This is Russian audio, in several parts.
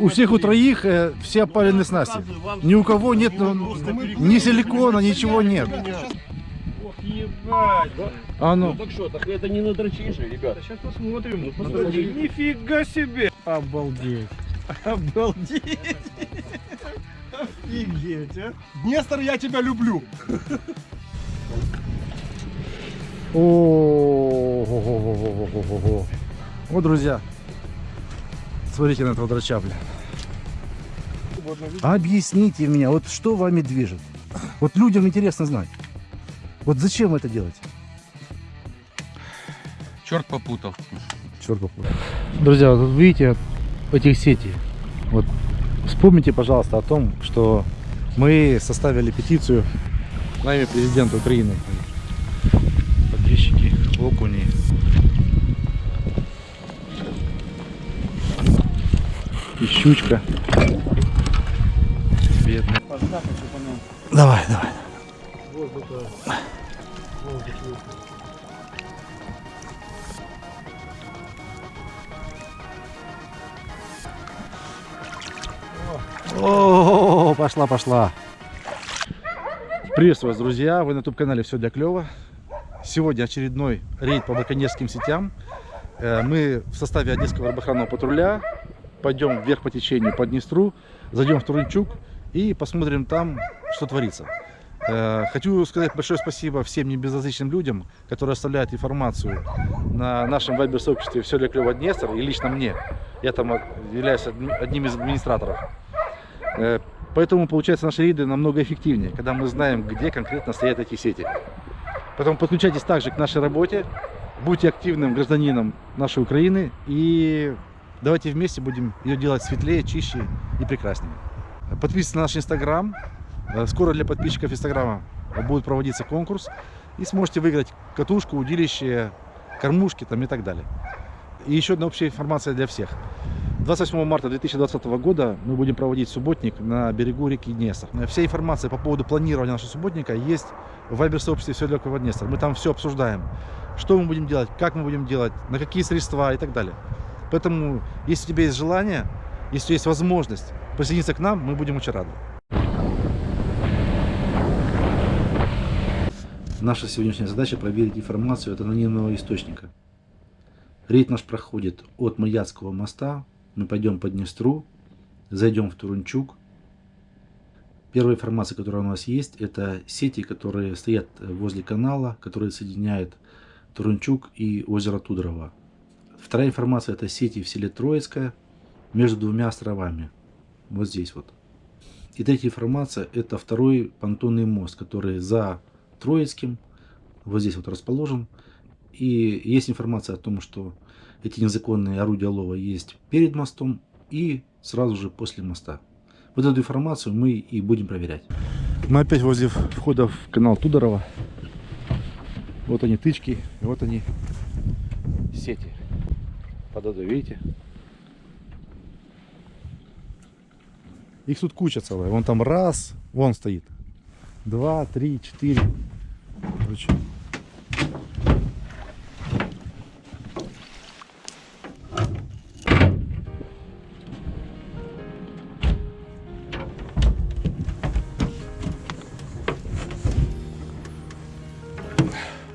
у всех у троих э, все опаленные снасти. Ни у кого нет ну, ни силикона, ничего нет. Ох, ебать. А ну, Так что, так это не надрочишь, ребята. Сейчас посмотрим. Ну, подожди. Нифига себе. Обалдеть. Обалдеть. Офигеть, а. Нестор, я тебя люблю. О, Вот, друзья, смотрите на этого драча, блин. Объясните меня, вот что вами движет? Вот людям интересно знать. Вот зачем это делаете? Черт попутал. Черт попутал. Друзья, вот видите этих сетей. Вот вспомните, пожалуйста, о том, что мы составили петицию на имя президента Украины. Подписчики, окуни. И щучка. Бедная. Давай, давай. О, пошла, пошла. Приветствую вас, друзья. Вы на YouTube-канале «Все для клёва». Сегодня очередной рейд по браконьерским сетям. Э, Мы в составе Одесского рыбоохранного патруля пойдем вверх по течению по Днестру, зайдем в Турунчук и посмотрим там, что творится. Э, Хочу сказать большое спасибо всем небезразличным людям, которые оставляют информацию на нашем вайбер-сообществе «Все для клёва Днестр» и лично мне. Я там являюсь одни- одним из администраторов. Э, Поэтому, получается, наши рейды намного эффективнее, когда мы знаем, где конкретно стоят эти сети. Поэтому подключайтесь также к нашей работе, будьте активным гражданином нашей Украины и давайте вместе будем ее делать светлее, чище и прекраснее. Подписывайтесь на наш инстаграм. Э, Скоро для подписчиков инстаграма будет проводиться конкурс и сможете выиграть катушку, удилище, кормушки там и так далее. И еще одна общая информация для всех. 28 марта 2020 года мы будем проводить субботник на берегу реки Днестр. Вся информация по поводу планирования нашего субботника есть в вайбер-сообществе «Все для Клёва Днестр». Мы там все обсуждаем. Что мы будем делать, как мы будем делать, на какие средства и так далее. Поэтому, если у тебя есть желание, если есть возможность присоединиться к нам, мы будем очень рады. Наша сегодняшняя задача проверить информацию от анонимного источника. Рейд наш проходит от Маяцкого моста. Мы пойдем по Днестру, зайдем в Турунчук. Первая информация, которая у нас есть, это сети, которые стоят возле канала, которые соединяют Турунчук и озеро Тудрово. Вторая информация это сети в селе Троицкое между двумя островами. Вот здесь вот. И третья информация это второй понтонный мост, который за Троицким, вот здесь вот расположен. И есть информация о том, что эти незаконные орудия лова есть перед мостом и сразу же после моста. Вот эту информацию мы и будем проверять. Мы опять возле входа в канал Тудорова. Вот они тычки, вот они сети. Под видите? Их тут куча целая. Вон там раз, вон стоит. Два, три, четыре. Короче,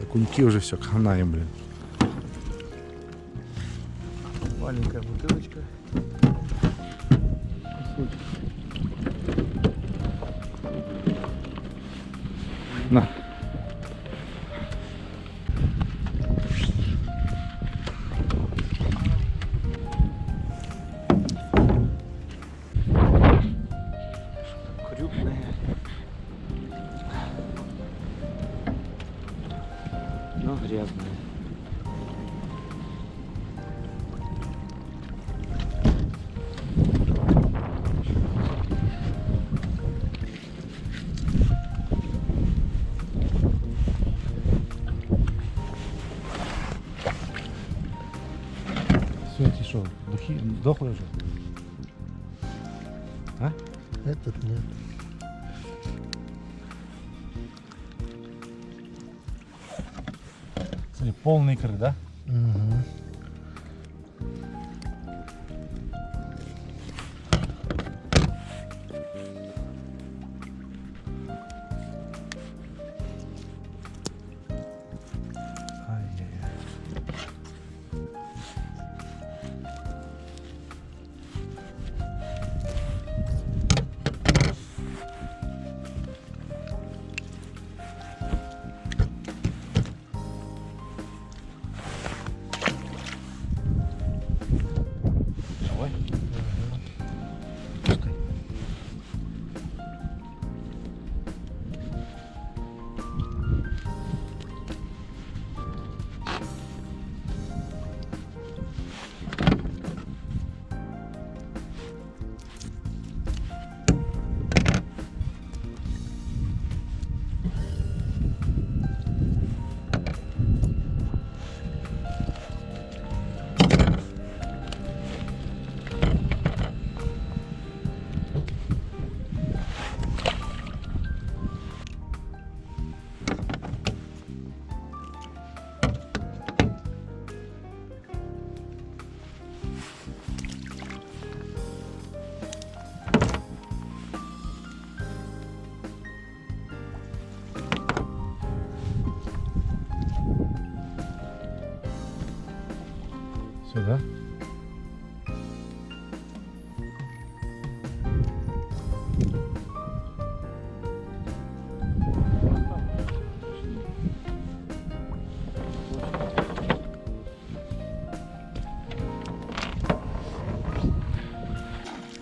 Окуньки уже все, хана им, блин. Маленькая бутылочка. Духи, дохлые уже? А? Этот нет. Смотри, полные икры, да?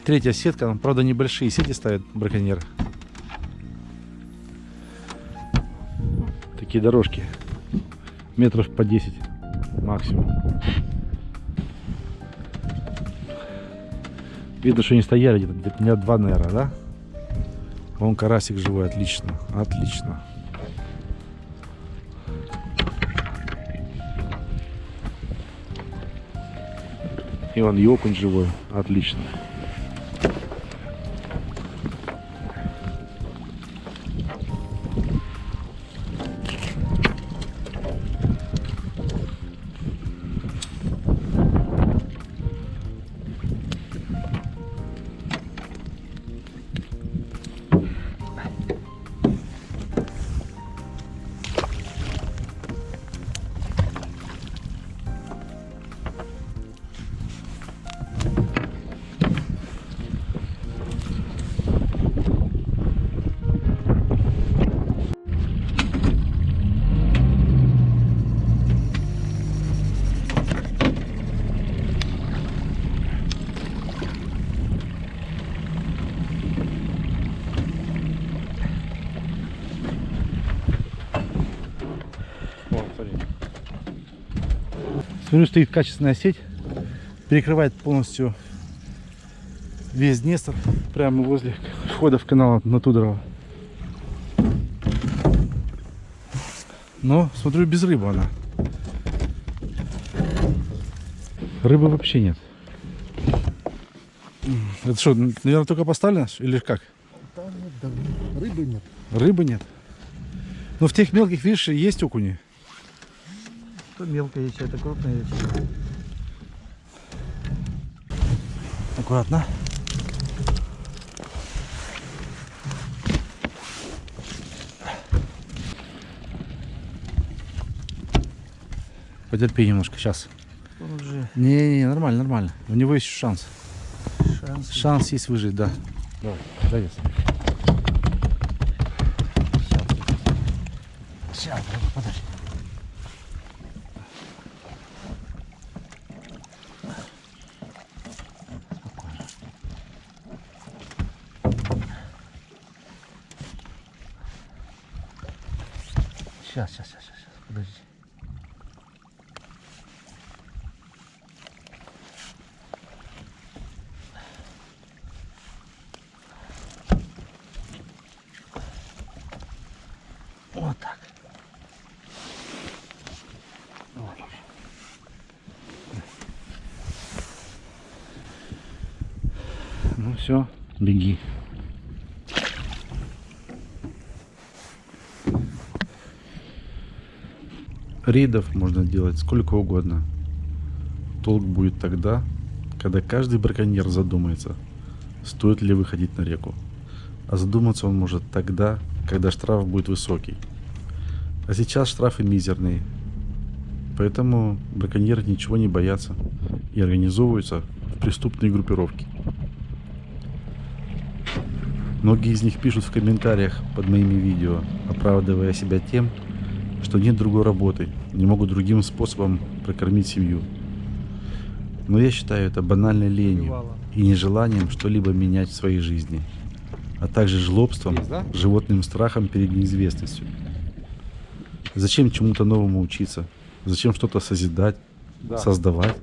Третья сетка, правда небольшие сети ставят браконьеры. Такие дорожки. Метров по 10 максимум. Видно, что они стояли где-то где дня два, наверное, да? Вон карасик живой, отлично, отлично. И вон окунь живой, отлично. Смотрю, стоит качественная сеть, перекрывает полностью весь Днестр, прямо возле входа в канал на Тудорова. Но, смотрю, без рыбы она. Рыбы вообще нет. Это что, наверное, только поставлено или как? Там нет, давно. Рыбы нет. Рыбы нет. Но в тех мелких, видишь, есть окуни. Это мелкая яйца, это крупная яйца. Аккуратно. Потерпи немножко, сейчас. Он уже Не-не, нормально, нормально. У него есть шанс. шанс. Шанс есть выжить, да. Давай, дай Сейчас, подожди. Сейчас, сейчас, сейчас, сейчас, подожди. Вот так. Вот. Ну все, беги. Рейдов можно делать сколько угодно. Толк будет тогда, когда каждый браконьер задумается, стоит ли выходить на реку. А задуматься он может тогда, когда штраф будет высокий. А сейчас штрафы мизерные. Поэтому браконьеры ничего не боятся и организовываются в преступные группировки. Многие из них пишут в комментариях под моими видео, оправдывая себя тем, что нет другой работы, не могут другим способом прокормить семью. Но я считаю это банальной ленью и нежеланием что-либо менять в своей жизни, а также жлобством, да? животным страхом перед неизвестностью. Зачем чему-то новому учиться? Зачем что-то созидать, Да. создавать?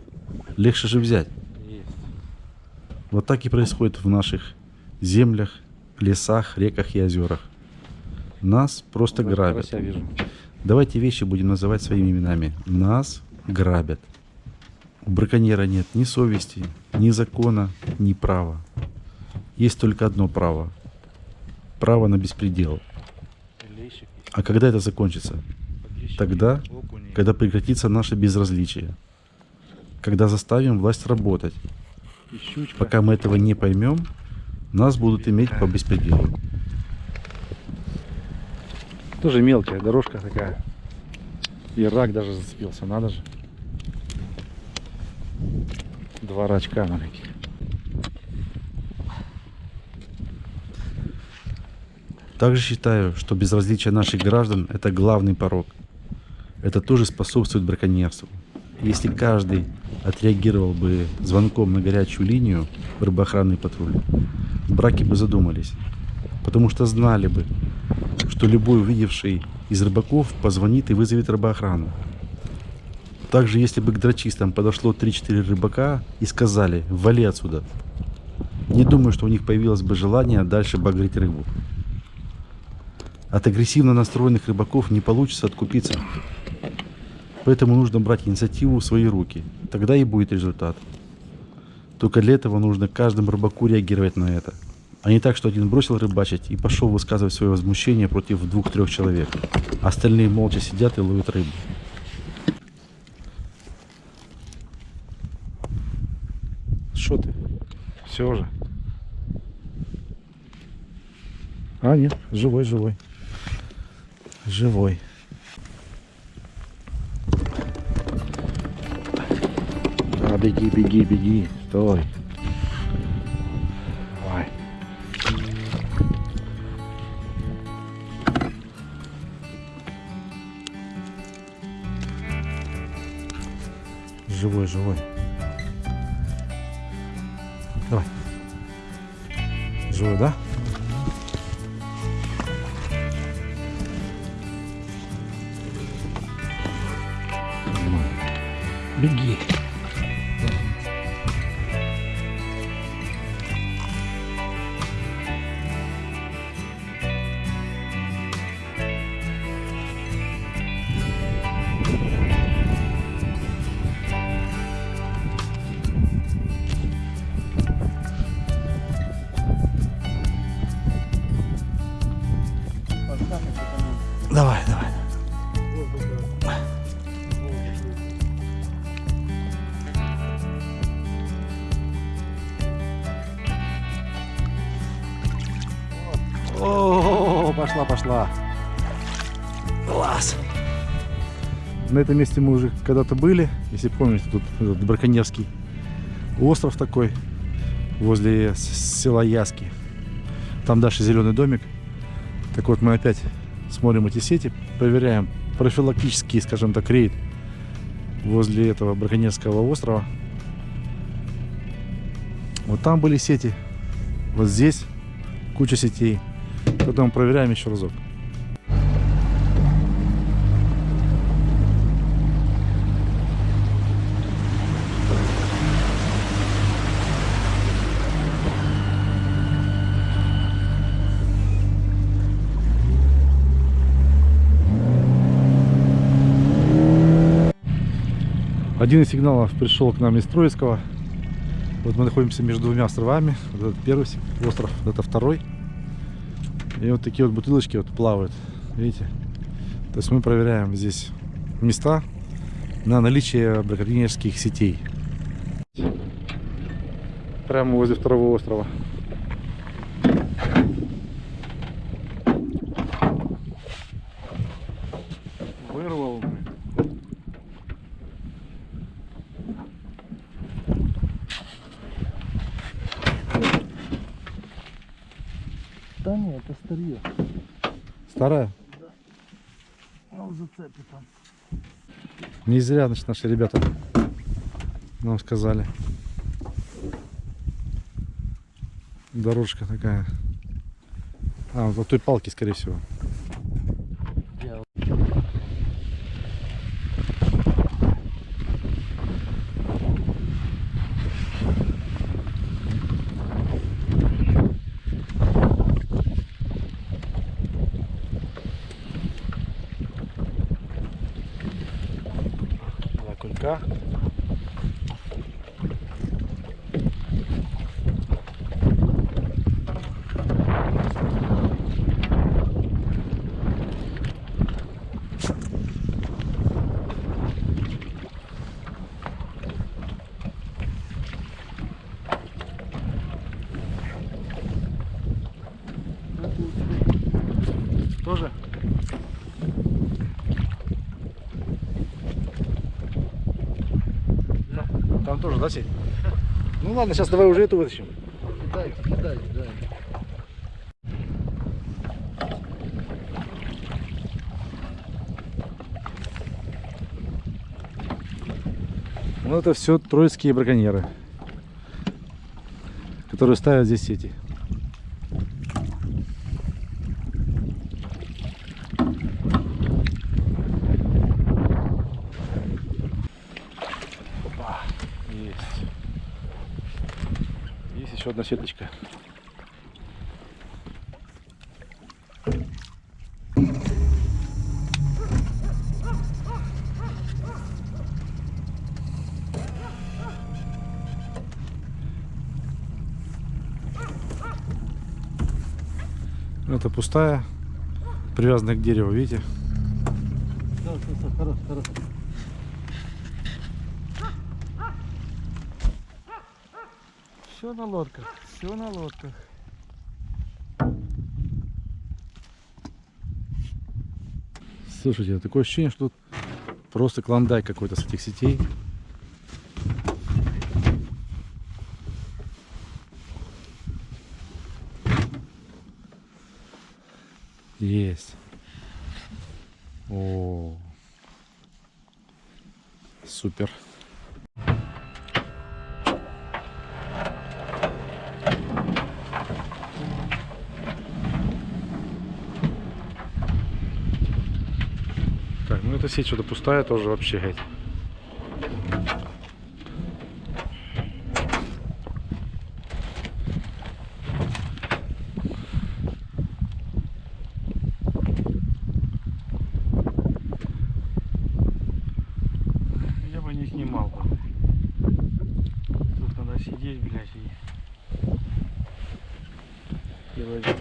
Легче же взять. Есть. Вот так и происходит в наших землях, лесах, реках и озерах. Нас просто грабят. Давайте вещи будем называть своими именами. Нас грабят. У браконьера нет ни совести, ни закона, ни права. Есть только одно право. Право на беспредел. А когда это закончится? Тогда, когда прекратится наше безразличие. Когда заставим власть работать. Пока мы этого не поймем, нас будут иметь по беспределу. Тоже мелкая дорожка такая. И рак даже зацепился, надо же. Два рачка маленьких. Также считаю, что безразличие наших граждан – это главный порог. Это тоже способствует браконьерству. Если каждый отреагировал бы звонком на горячую линию в рыбоохранный патруль, браки бы задумались. Потому что знали бы, что любой увидевший из рыбаков позвонит и вызовет рыбоохрану. Также, если бы к дрочистам подошло 3-4 рыбака и сказали «вали отсюда», не думаю, что у них появилось бы желание дальше багрить рыбу. От агрессивно настроенных рыбаков не получится откупиться. Поэтому нужно брать инициативу в свои руки. Тогда и будет результат. Только для этого нужно каждому рыбаку реагировать на это. А не так, что один бросил рыбачить и пошел высказывать свое возмущение против двух-трех человек. Остальные молча сидят и ловят рыбу. Что ты? Все уже. А, нет, живой, живой. Живой. Да, беги, беги, беги. Стой. Живой, живой. Давай. Живой, да? Беги. На этом месте мы уже когда-то были, если помните, тут этот браконьерский остров такой возле села Яски. Там дальше зеленый домик. Так вот, мы опять смотрим эти сети, проверяем профилактический, скажем так, рейд возле этого браконьерского острова. Вот там были сети, вот здесь куча сетей. Потом проверяем еще разок. Один из сигналов пришел к нам из Троицкого. Вот мы находимся между двумя островами. Вот этот первый остров, вот это второй. И вот такие вот бутылочки вот плавают. Видите? То есть мы проверяем здесь места на наличие браконьерских сетей. Прямо возле второго острова. Вырвал. блин. Да нет, это старье. Старая? Зацепит там. Не зря, значит, наши ребята нам сказали. Дорожка такая. А, вот от той палки, скорее всего. Два кулька. Тоже? Там тоже, да, сеть? Ну ладно, сейчас давай уже эту вытащим. Кидайте, кидайте, да. Ну это все троицкие браконьеры, которые ставят здесь сети. Опа, есть. Есть еще одна сеточка. Это пустая, привязанная к дереву, видите? Да, да, да, на лодках, все на лодках. Слушайте, такое ощущение, что тут просто клондайк какой-то с этих сетей. Есть. О, супер. Так, ну сеть что-то пустая тоже вообще, геть. Я бы не снимал бы. Тут надо сидеть, блядь, и... и ловить.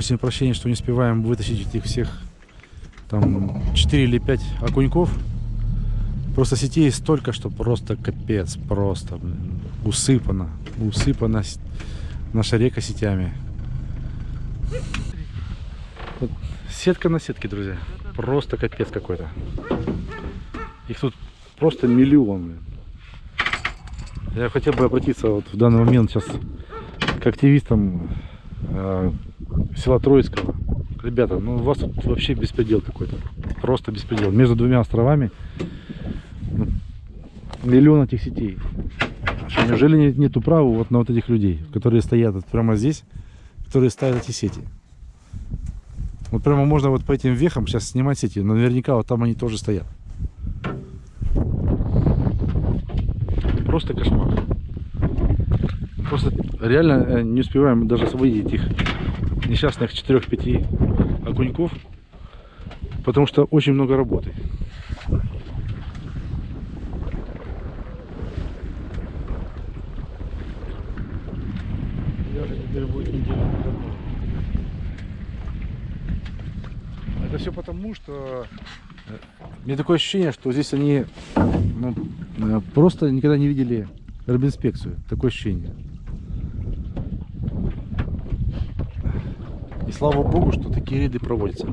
Просим прощения, что не успеваем вытащить этих всех там 4 или 5 окуньков. Просто сетей столько, что просто капец, просто усыпано, усыпана наша река сетями. Вот сетка на сетке, друзья. Просто капец какой-то. Их тут просто миллион. Я хотел бы обратиться вот в данный момент сейчас к активистам э, села Троицкого. Ребята, ну у вас тут вообще беспредел какой-то. Просто беспредел. Между двумя островами ну, миллион этих сетей. Что, неужели нет, нету права вот на вот этих людей, которые стоят вот прямо здесь, которые ставят эти сети? Вот прямо можно вот по этим вехам сейчас снимать сети, но наверняка вот там они тоже стоят. Просто кошмар. Просто реально э, не успеваем даже освободить этих несчастных 4-5 окуньков, потому что очень много работы. Это все потому, что э, мне такое ощущение, что здесь они ну, э, просто никогда не видели рыбинспекцию. Такое ощущение. Слава богу, что такие рейды проводятся.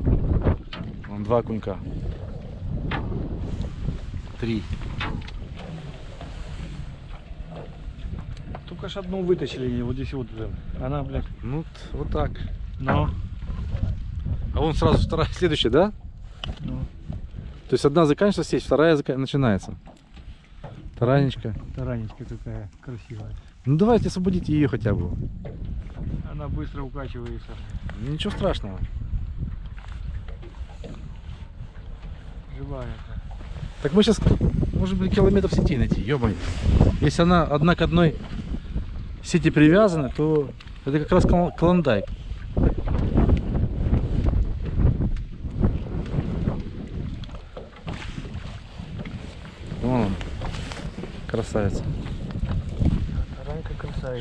Вон два окунька. Три. Только ж одну вытащили, вот здесь вот. Она, блядь, Ну, вот так. но... А вон сразу вторая, следующая, да? Ну, То есть одна заканчивается сеть, вторая зака- начинается. Таранечка. таранечка такая красивая. Ну давайте освободите ее хотя бы. Она быстро укачивается. Ничего страшного. Живая. Так мы сейчас, может быть, километров сети найти, ё Если она одна к одной сети привязана, то это как раз клон- клондайк. Вон он. Красавица.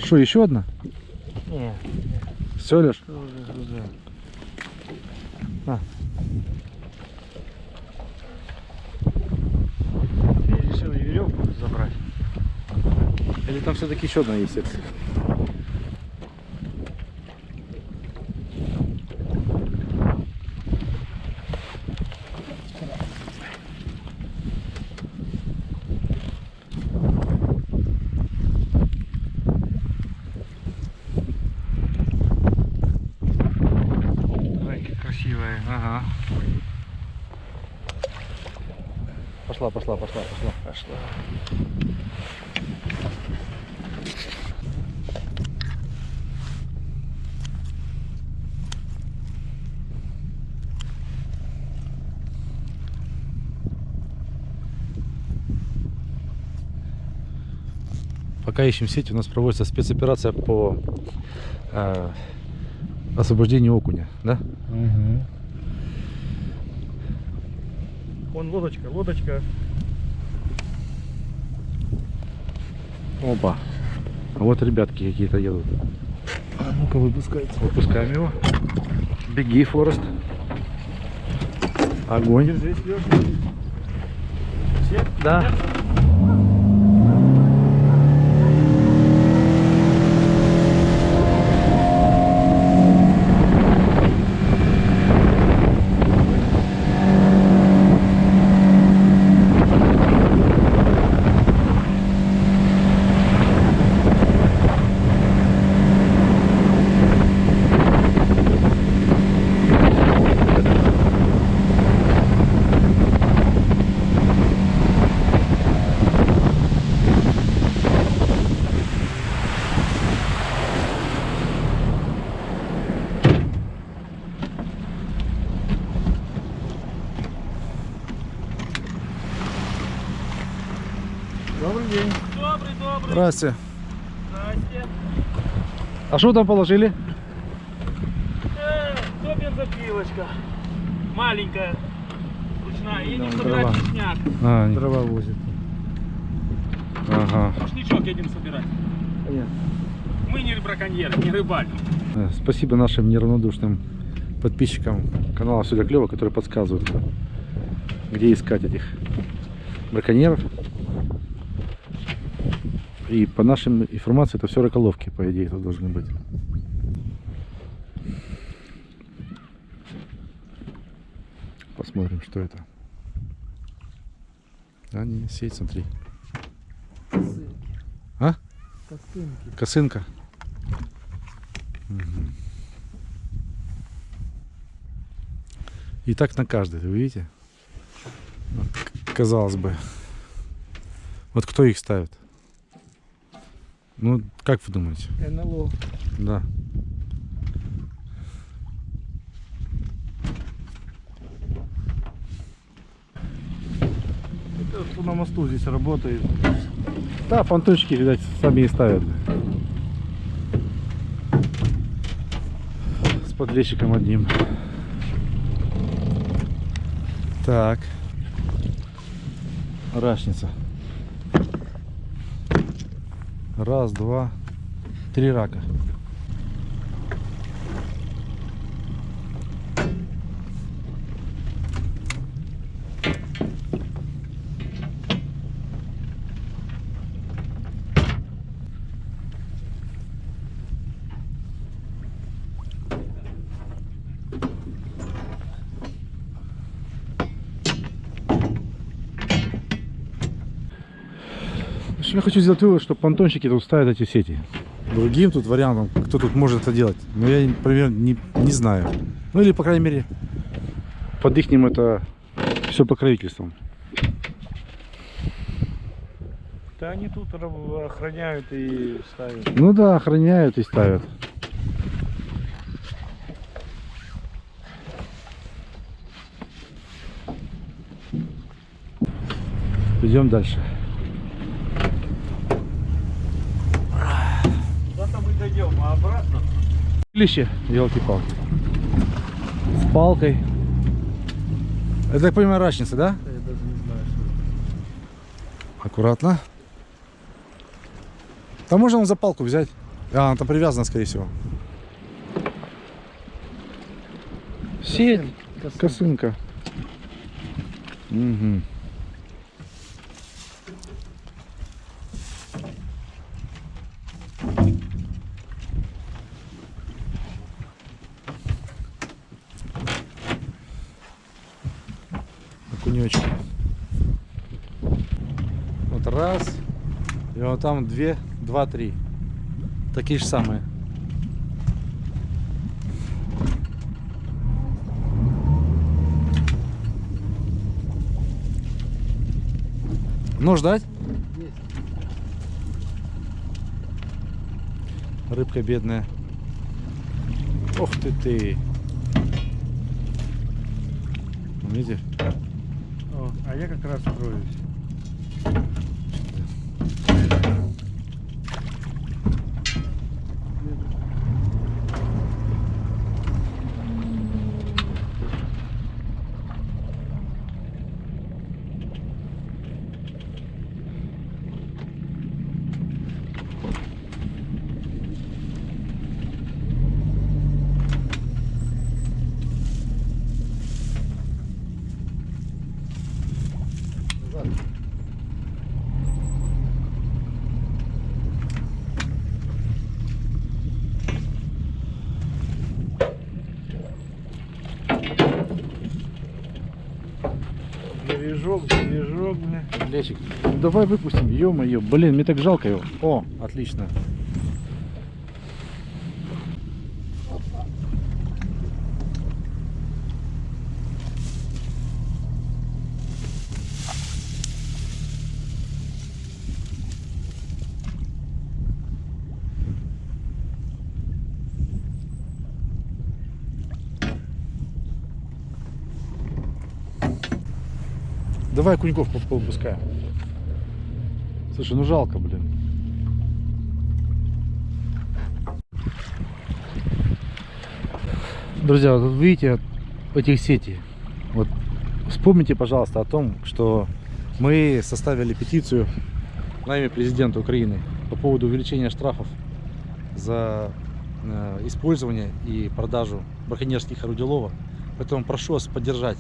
Что, еще одна? Не, Все лишь? На. Я решил и веревку забрать. Или там все-таки еще одна есть сетка? пошла, пошла, пошла, пошла. Пошла. Пока ищем сеть, у нас проводится спецоперация по э, освобождению окуня, да? Вон лодочка, лодочка. Опа. А вот ребятки какие-то едут. А ну-ка выпускайте. Выпускаем его. Беги, Форест. Огонь. Держись. Все? Да. Добрый день. Здрасте. Здрасте. А что там положили? Э, то бензопилочка. Маленькая. Ручная. Едем Да, собирать дрова. лесняк. А, Дрова возит. ага. Рушничок едем собирать. Мы не браконьеры, не рыбалим. Э, Спасибо нашим неравнодушным подписчикам канала Все для клево, которые подсказывают, где искать этих браконьеров. И по нашим информации это все раколовки, по идее, тут должны быть. Посмотрим, что это. А, не, сеть, смотри. А? Косынка. Мгм. И так на каждой, вы видите? Казалось бы. Вот кто их ставит? Ну, как вы думаете? НЛО. Да. Это кто на мосту здесь работает. Да, понтончики, видать, сами и ставят. С подлещиком одним. Так. Рашница. Раз, два, три рака. Хочу сделать вывод, что понтонщики тут ставят эти сети. Другим тут вариантом, кто тут может это делать, но я, например, не, не знаю. Ну или, по крайней мере, под их это все покровительством. Да они тут охраняют и ставят. Ну да, охраняют и ставят. Идем дальше. Лище, елки-палки. С палкой. Это, так понимаю, рачница, да? Я даже не знаю, что Аккуратно. Там можно за палку взять. А, она там привязана, скорее всего. Сеть. Косынка. Мгм. Окунечки. Вот раз. И вот там две, два, три. Такие же самые. Ну, ждать? Рыбка бедная. Ох ты ты. Видите? О, а я как раз строюсь. Бережок, бережок, бля. Лесик, ну давай выпустим, ё-моё, блин, мне так жалко его. О, отлично. Давай куньков по- повыпускаем. Слушай, ну жалко, блин. Друзья, вот видите этих сетей. Вот вспомните, пожалуйста, о том, что мы составили петицию на имя президента Украины по поводу увеличения штрафов за э, использование и продажу браконьерских орудий лова. Поэтому прошу вас поддержать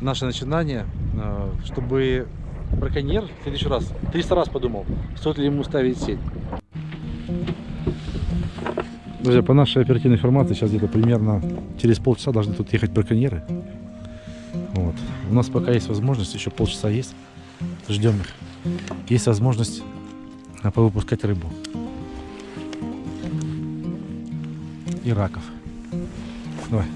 наше начинание, чтобы браконьер в следующий раз 300 раз подумал, стоит ли ему ставить сеть. Друзья, по нашей оперативной информации, сейчас где-то примерно через полчаса должны тут ехать браконьеры. Вот. У нас пока есть возможность, еще полчаса есть. Ждем их. Есть возможность а, повыпускать рыбу. И раков. Давай.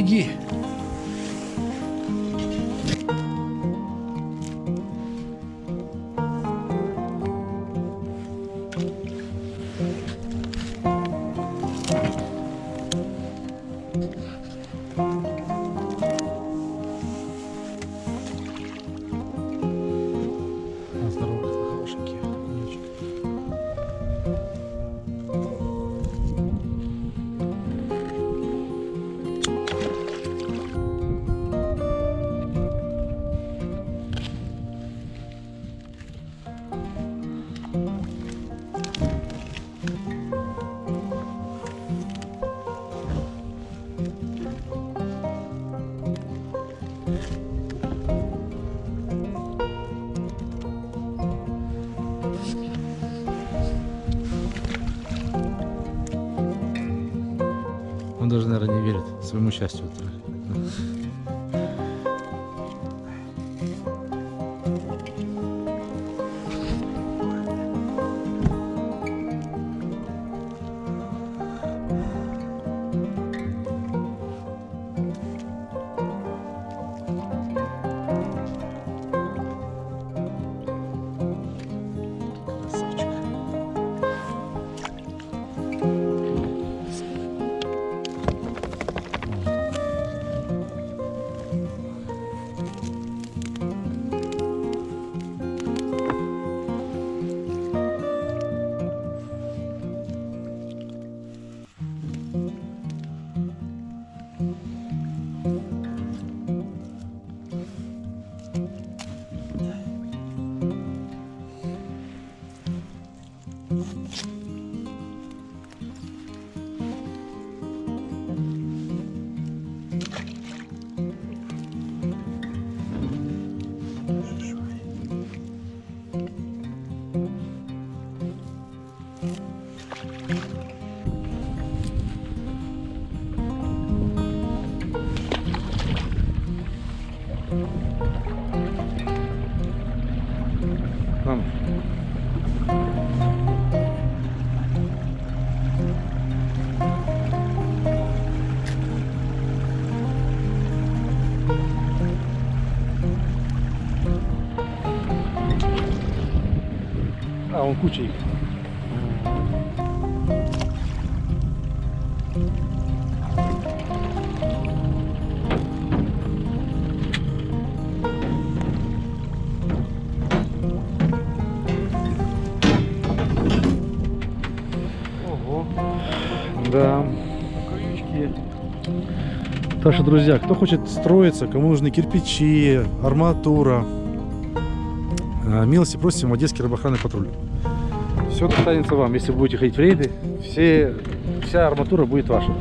Беги. Даже, наверное, не верит своему счастью. А, он куча их. Ого, Да. крючки. Так что, друзья, кто хочет строиться, кому нужны кирпичи, арматура, милости просим в Одесский рыбоохранный патруль. Все достанется вам, если будете ходить в рейды, все, вся арматура будет ваша.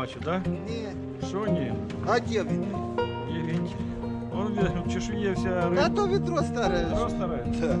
вінтірам вижу, бачу, да? Не, Що ні? а где вы? Є вінтір. Он в чешує вся А риба. то ведро старое. Просто риба. Да.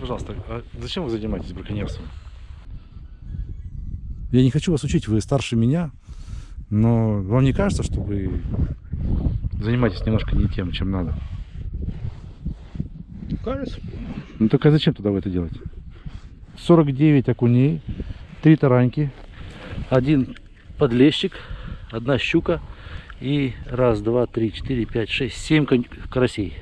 Скажите, пожалуйста, а зачем вы занимаетесь браконьерством? Я не хочу вас учить, вы старше меня, но вам не кажется, что вы занимаетесь немножко не тем, чем надо? Кажется. Ну только а зачем тогда вы это делаете? 49 окуней, 3 тараньки, один подлещик, одна щука и раз, два, три, четыре, пять, шесть, семь карасей.